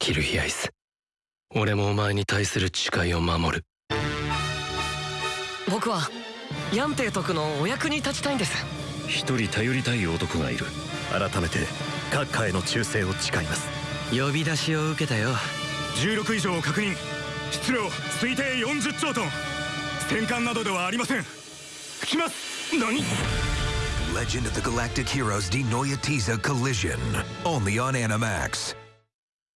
キルヒアイス。俺もお前に対する誓いを守る。僕はヤンテイ徳のお役に立ちたいんです。一人頼りたい男がいる。改めて閣下への忠誠を誓います。呼び出しを受けたよ。16以上を確認。質量推定40兆トン。戦艦などではありません。来ます。何？Legend of the Galactic Heroes Denoya Tiza Collision. Only on Animax.